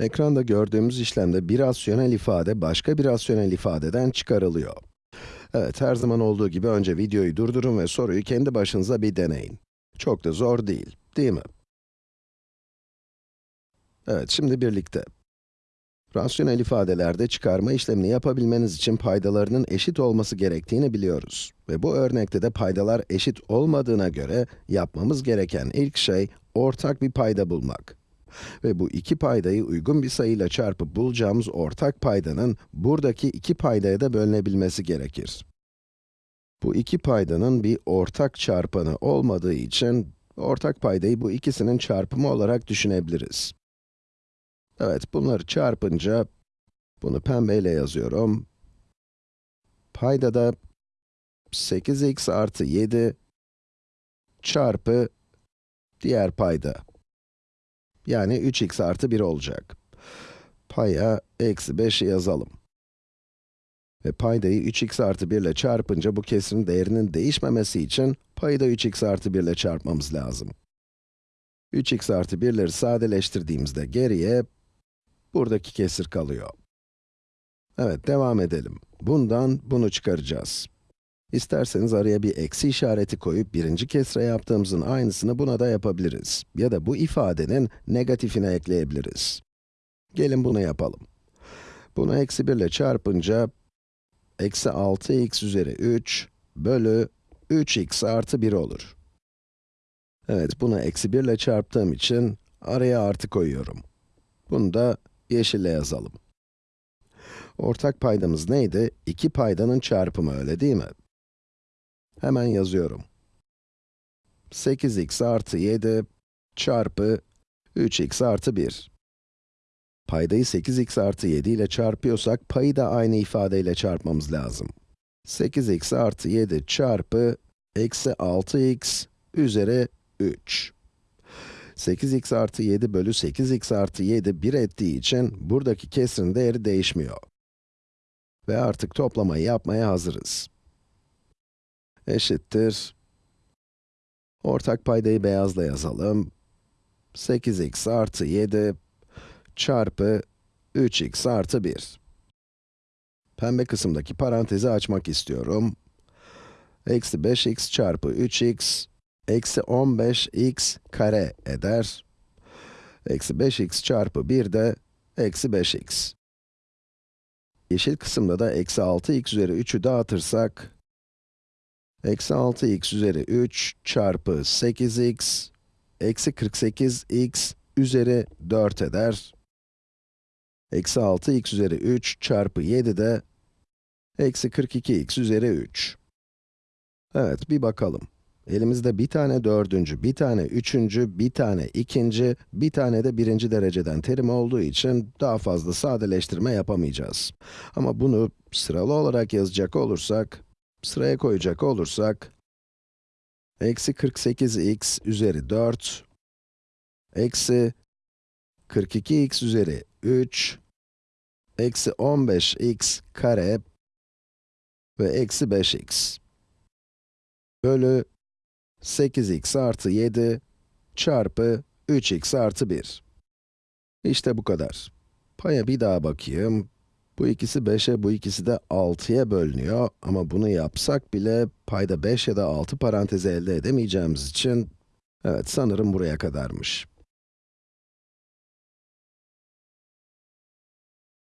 Ekranda gördüğümüz işlemde bir rasyonel ifade başka bir rasyonel ifadeden çıkarılıyor. Evet, her zaman olduğu gibi önce videoyu durdurun ve soruyu kendi başınıza bir deneyin. Çok da zor değil, değil mi? Evet, şimdi birlikte. Rasyonel ifadelerde çıkarma işlemini yapabilmeniz için paydalarının eşit olması gerektiğini biliyoruz. Ve bu örnekte de paydalar eşit olmadığına göre yapmamız gereken ilk şey ortak bir payda bulmak. Ve bu iki paydayı uygun bir sayıyla çarpıp bulacağımız ortak paydanın buradaki iki paydaya da bölünebilmesi gerekir. Bu iki paydanın bir ortak çarpanı olmadığı için ortak paydayı bu ikisinin çarpımı olarak düşünebiliriz. Evet, bunları çarpınca, bunu pembeyle yazıyorum. Paydada 8x artı 7 çarpı diğer payda. Yani 3x artı 1 olacak. Paya eksi 5'i yazalım. Ve paydayı 3x artı 1 ile çarpınca bu kesirin değerinin değişmemesi için payı da 3x artı 1 ile çarpmamız lazım. 3x artı 1'leri sadeleştirdiğimizde geriye buradaki kesir kalıyor. Evet, devam edelim. Bundan bunu çıkaracağız. İsterseniz araya bir eksi işareti koyup birinci kesre yaptığımızın aynısını buna da yapabiliriz. Ya da bu ifadenin negatifine ekleyebiliriz. Gelin bunu yapalım. Bunu eksi 1 ile çarpınca, eksi 6x üzeri 3 bölü 3x artı 1 olur. Evet, bunu eksi 1 ile çarptığım için araya artı koyuyorum. Bunu da yeşille yazalım. Ortak paydamız neydi? İki paydanın çarpımı, öyle değil mi? Hemen yazıyorum. 8x artı 7 çarpı 3x artı 1. Paydayı 8x artı 7 ile çarpıyorsak, payı da aynı ifadeyle çarpmamız lazım. 8x artı 7 çarpı eksi 6x üzeri 3. 8x artı 7 bölü 8x artı 7 1 ettiği için buradaki kesrin değeri değişmiyor. Ve artık toplamayı yapmaya hazırız. Eşittir. Ortak paydayı beyazla yazalım. 8x artı 7 çarpı 3x artı 1. Pembe kısımdaki parantezi açmak istiyorum. Eksi 5x çarpı 3x eksi 15x kare eder. Eksi 5x çarpı 1 de eksi 5x. Yeşil kısımda da eksi 6x üzeri 3'ü dağıtırsak, eksi 6x üzeri 3 çarpı 8x, eksi 48x üzeri 4 eder. Eksi 6x üzeri 3 çarpı 7 de, eksi 42x üzeri 3. Evet, bir bakalım. Elimizde bir tane dördüncü, bir tane üçüncü, bir tane ikinci, bir tane de birinci dereceden terim olduğu için daha fazla sadeleştirme yapamayacağız. Ama bunu sıralı olarak yazacak olursak, sıraya koyacak olursak, eksi 48x üzeri 4, eksi 42x üzeri 3, eksi 15x kare ve eksi 5x bölü 8x artı 7 çarpı 3x artı 1. İşte bu kadar. Paya bir daha bakayım. Bu ikisi 5'e, bu ikisi de 6'ya bölünüyor. Ama bunu yapsak bile payda 5 ya da 6 parantezi elde edemeyeceğimiz için, evet sanırım buraya kadarmış.